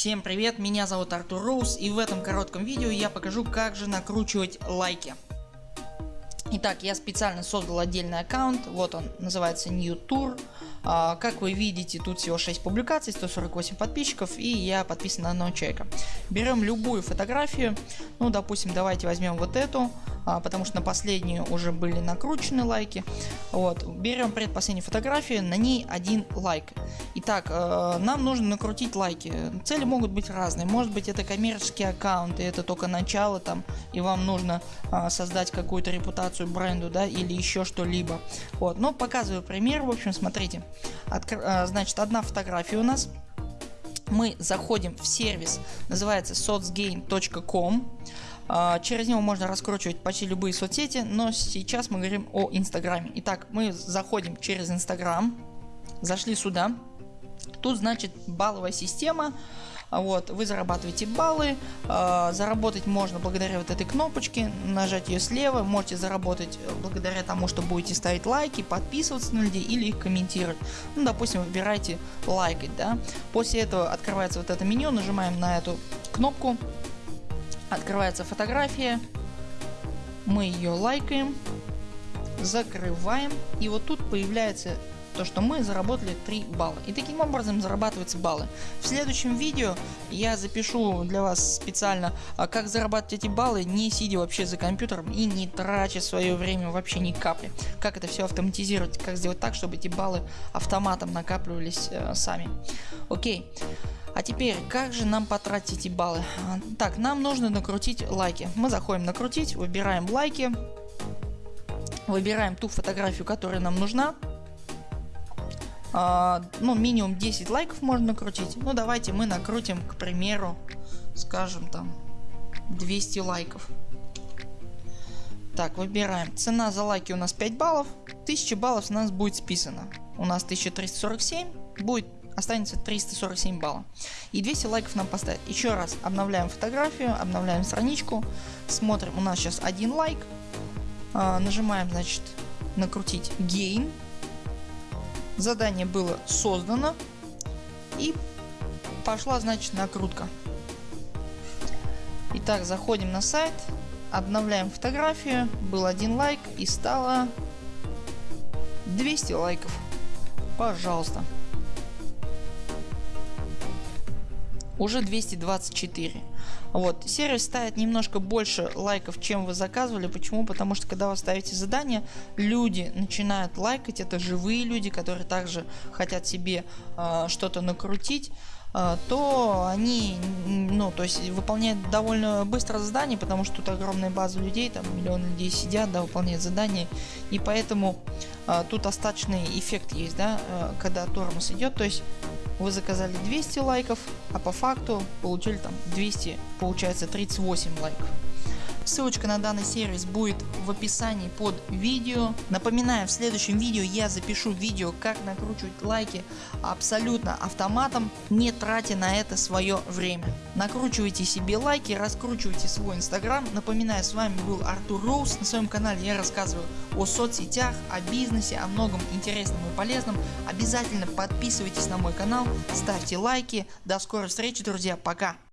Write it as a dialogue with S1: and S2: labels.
S1: Всем привет, меня зовут Артур Роуз и в этом коротком видео я покажу как же накручивать лайки. Итак, я специально создал отдельный аккаунт, вот он называется New Tour. А, как вы видите, тут всего 6 публикаций, 148 подписчиков и я подписан на одного человека. Берем любую фотографию, ну допустим давайте возьмем вот эту, а, потому что на последнюю уже были накручены лайки. Вот, берем предпоследнюю фотографию, на ней один лайк. Итак, э, нам нужно накрутить лайки. Цели могут быть разные. Может быть это коммерческие аккаунты, это только начало там и вам нужно э, создать какую-то репутацию бренду да, или еще что-либо. Вот, но показываю пример. В общем, смотрите. Откр э, значит, одна фотография у нас. Мы заходим в сервис, называется sotsgain.com. А, через него можно раскручивать почти любые соцсети, но сейчас мы говорим о инстаграме. Итак, мы заходим через инстаграм, зашли сюда. Тут значит балловая система. Вот, вы зарабатываете баллы, э, заработать можно благодаря вот этой кнопочке, нажать ее слева, можете заработать благодаря тому, что будете ставить лайки, подписываться на людей или их комментировать. Ну, допустим, выбирайте лайкать, да. После этого открывается вот это меню, нажимаем на эту кнопку, Открывается фотография. Мы ее лайкаем. Закрываем. И вот тут появляется то, что мы заработали 3 балла. И таким образом зарабатываются баллы. В следующем видео я запишу для вас специально, а, как зарабатывать эти баллы, не сидя вообще за компьютером и не тратя свое время вообще ни капли. Как это все автоматизировать, как сделать так, чтобы эти баллы автоматом накапливались э, сами. Окей. А теперь, как же нам потратить эти баллы? Так, нам нужно накрутить лайки. Мы заходим накрутить, выбираем лайки, выбираем ту фотографию, которая нам нужна. А, ну, минимум 10 лайков можно накрутить. Ну, давайте мы накрутим, к примеру, скажем там 200 лайков. Так, выбираем. Цена за лайки у нас 5 баллов. 1000 баллов у нас будет списано. У нас 1347 будет останется 347 баллов. И 200 лайков нам поставить. Еще раз обновляем фотографию, обновляем страничку, смотрим, у нас сейчас один лайк. А, нажимаем значит накрутить gain. Задание было создано и пошла значит накрутка. Итак, заходим на сайт, обновляем фотографию, был один лайк и стало 200 лайков. Пожалуйста. Уже 224. Вот. Сервис ставит немножко больше лайков, чем вы заказывали. Почему? Потому что когда вы ставите задание, люди начинают лайкать. Это живые люди, которые также хотят себе э, что-то накрутить э, то они ну то есть выполняют довольно быстро задание потому что тут огромная база людей там миллион людей сидят да выполняют задание и поэтому э, тут остаточный эффект есть да когда тормоз идет то есть вы заказали 200 лайков, а по факту получили там 200, получается 38 лайков. Ссылочка на данный сервис будет в описании под видео. Напоминаю, в следующем видео я запишу видео, как накручивать лайки абсолютно автоматом, не тратя на это свое время. Накручивайте себе лайки, раскручивайте свой инстаграм. Напоминаю, с вами был Артур Роуз. На своем канале я рассказываю о соцсетях, о бизнесе, о многом интересном и полезном. Обязательно подписывайтесь на мой канал, ставьте лайки. До скорой встречи друзья, пока.